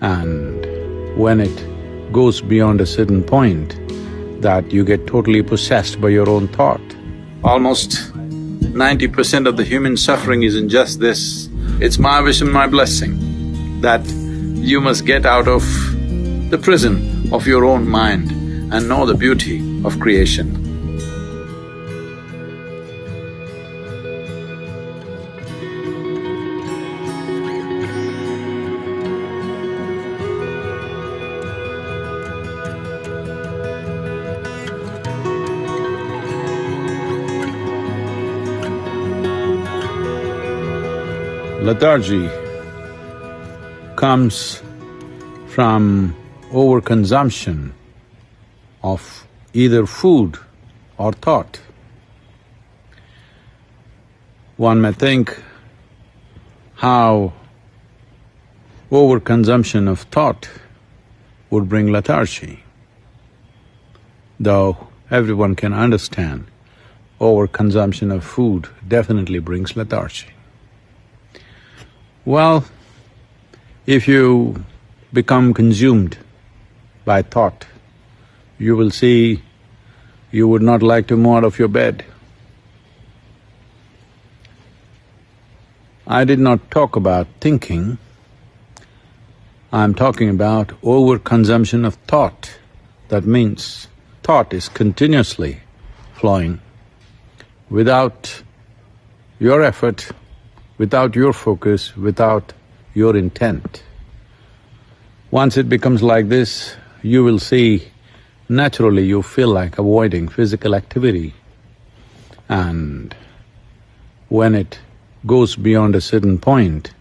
And when it goes beyond a certain point, that you get totally possessed by your own thought. Almost ninety percent of the human suffering is in just this. It's my wish and my blessing that you must get out of the prison of your own mind and know the beauty of creation. Lethargy comes from overconsumption of either food or thought. One may think how overconsumption of thought would bring lethargy, though everyone can understand overconsumption of food definitely brings lethargy. Well, if you become consumed by thought, you will see you would not like to move out of your bed. I did not talk about thinking, I'm talking about overconsumption of thought. That means thought is continuously flowing. Without your effort, without your focus, without your intent. Once it becomes like this, you will see naturally you feel like avoiding physical activity. And when it goes beyond a certain point,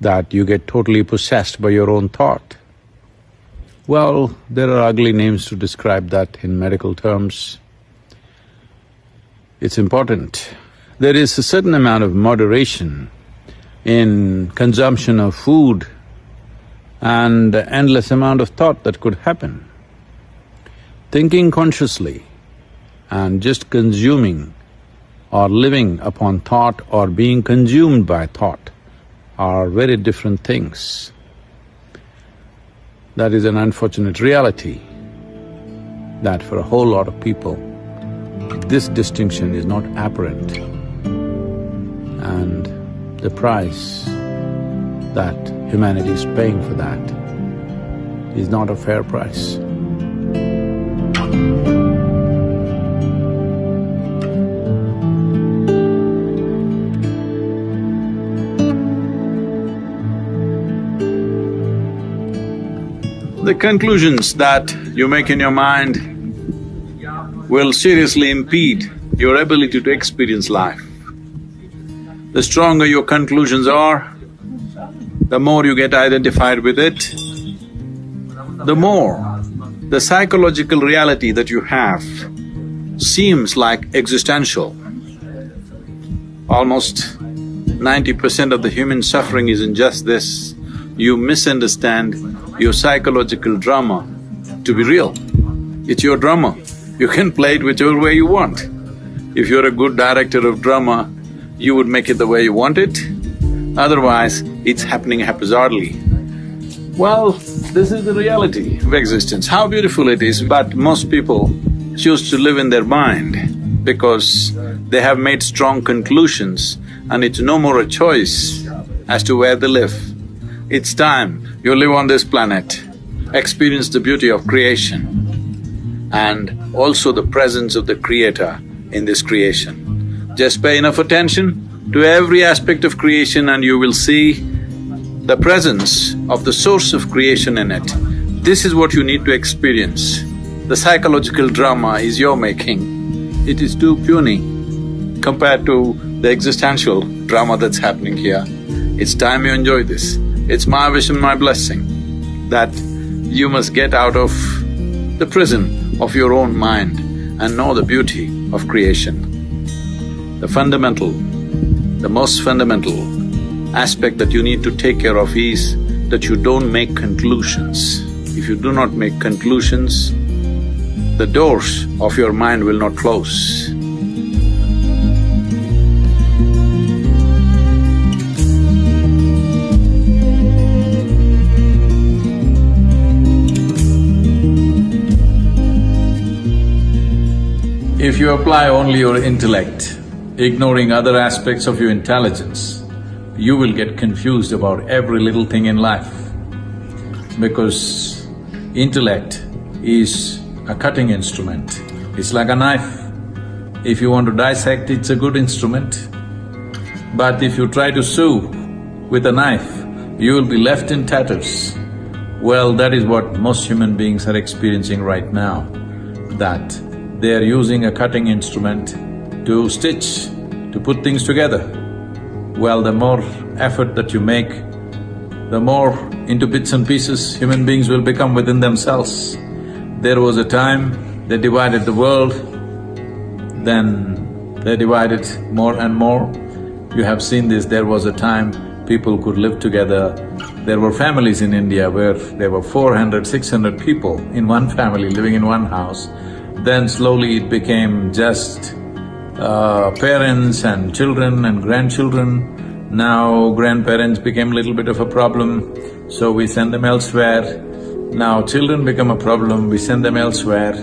that you get totally possessed by your own thought. Well, there are ugly names to describe that in medical terms. It's important. There is a certain amount of moderation in consumption of food and endless amount of thought that could happen. Thinking consciously and just consuming or living upon thought or being consumed by thought are very different things. That is an unfortunate reality that for a whole lot of people, this distinction is not apparent. And the price that humanity is paying for that is not a fair price. The conclusions that you make in your mind will seriously impede your ability to experience life. The stronger your conclusions are, the more you get identified with it, the more the psychological reality that you have seems like existential. Almost ninety percent of the human suffering is in just this. You misunderstand your psychological drama to be real. It's your drama. You can play it whichever way you want. If you're a good director of drama, you would make it the way you want it, otherwise it's happening haphazardly. Well, this is the reality of existence, how beautiful it is, but most people choose to live in their mind because they have made strong conclusions and it's no more a choice as to where they live. It's time you live on this planet, experience the beauty of creation and also the presence of the Creator in this creation. Just pay enough attention to every aspect of creation and you will see the presence of the source of creation in it. This is what you need to experience. The psychological drama is your making. It is too puny compared to the existential drama that's happening here. It's time you enjoy this. It's my wish and my blessing that you must get out of the prison of your own mind and know the beauty of creation the fundamental, the most fundamental aspect that you need to take care of is that you don't make conclusions. If you do not make conclusions, the doors of your mind will not close. If you apply only your intellect, ignoring other aspects of your intelligence, you will get confused about every little thing in life. Because intellect is a cutting instrument, it's like a knife. If you want to dissect, it's a good instrument. But if you try to sew with a knife, you will be left in tatters. Well, that is what most human beings are experiencing right now, that they are using a cutting instrument to stitch, to put things together. Well, the more effort that you make, the more into bits and pieces human beings will become within themselves. There was a time they divided the world, then they divided more and more. You have seen this, there was a time people could live together. There were families in India where there were 400, 600 people in one family living in one house. Then slowly it became just uh, parents and children and grandchildren. Now grandparents became a little bit of a problem, so we send them elsewhere. Now children become a problem, we send them elsewhere.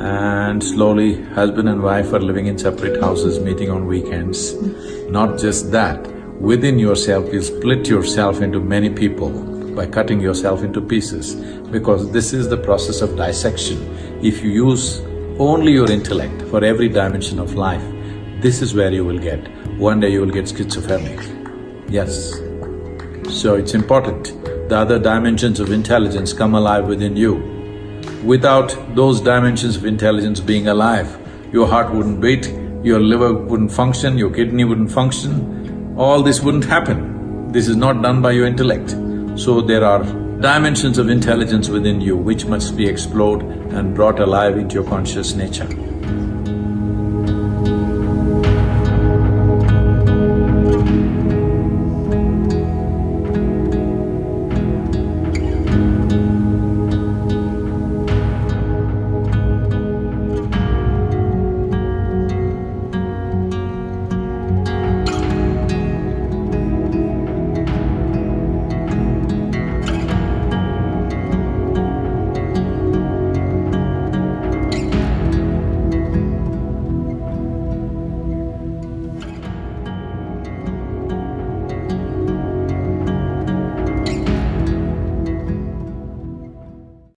And slowly husband and wife are living in separate houses, meeting on weekends. Not just that, within yourself you split yourself into many people by cutting yourself into pieces because this is the process of dissection. If you use only your intellect for every dimension of life, this is where you will get. One day you will get schizophrenic. Yes. So it's important the other dimensions of intelligence come alive within you. Without those dimensions of intelligence being alive, your heart wouldn't beat, your liver wouldn't function, your kidney wouldn't function, all this wouldn't happen. This is not done by your intellect. So there are dimensions of intelligence within you which must be explored and brought alive into your conscious nature.